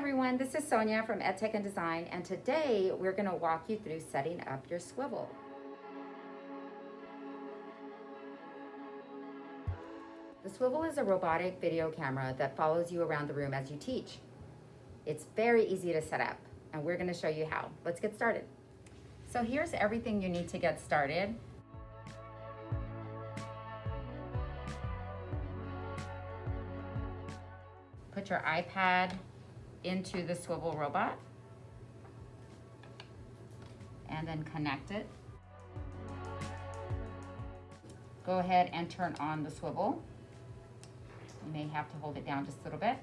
everyone, this is Sonia from EdTech and Design, and today we're gonna walk you through setting up your Swivl. The Swivl is a robotic video camera that follows you around the room as you teach. It's very easy to set up, and we're gonna show you how. Let's get started. So here's everything you need to get started. Put your iPad into the Swivl robot and then connect it. Go ahead and turn on the Swivl. You may have to hold it down just a little bit.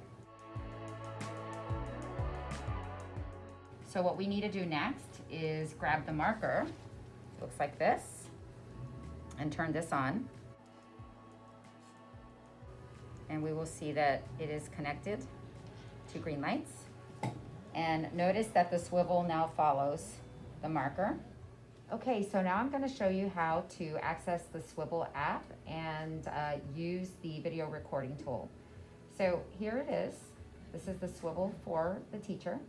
So what we need to do next is grab the marker, looks like this, and turn this on. And we will see that it is connected to green lights. And notice that the Swivl now follows the marker. Okay, so now I'm gonna show you how to access the Swivl app and uh, use the video recording tool. So here it is. This is the Swivl for the teacher.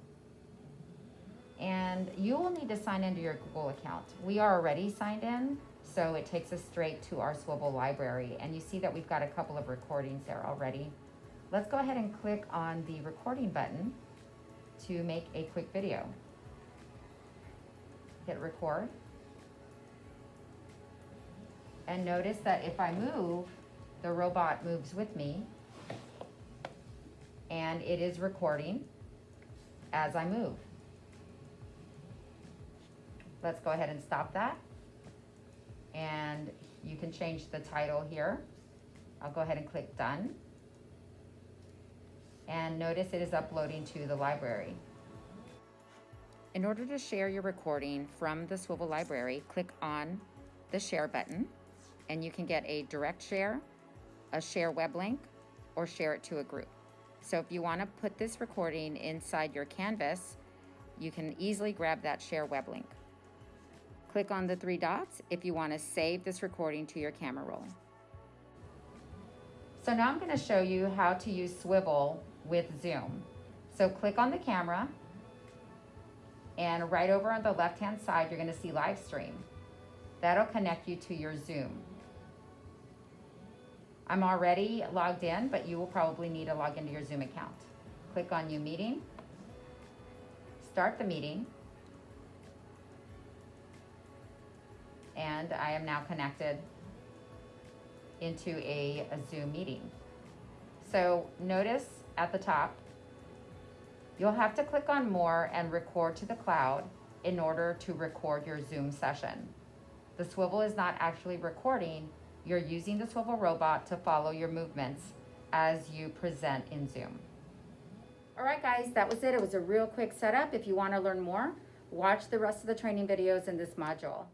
And you will need to sign into your Google account. We are already signed in, so it takes us straight to our Swivl library. And you see that we've got a couple of recordings there already. Let's go ahead and click on the recording button to make a quick video. Hit record. And notice that if I move, the robot moves with me and it is recording as I move. Let's go ahead and stop that. And you can change the title here. I'll go ahead and click done and notice it is uploading to the library. In order to share your recording from the Swivl library, click on the share button and you can get a direct share, a share web link, or share it to a group. So if you want to put this recording inside your Canvas, you can easily grab that share web link. Click on the three dots if you want to save this recording to your camera roll. So now I'm going to show you how to use Swivl with Zoom. So click on the camera and right over on the left hand side you're going to see live stream. That'll connect you to your Zoom. I'm already logged in, but you will probably need to log into your Zoom account. Click on New Meeting, start the meeting, and I am now connected into a, a Zoom meeting. So notice at the top, you'll have to click on more and record to the cloud in order to record your Zoom session. The Swivl is not actually recording, you're using the Swivl robot to follow your movements as you present in Zoom. All right guys, that was it. It was a real quick setup. If you wanna learn more, watch the rest of the training videos in this module.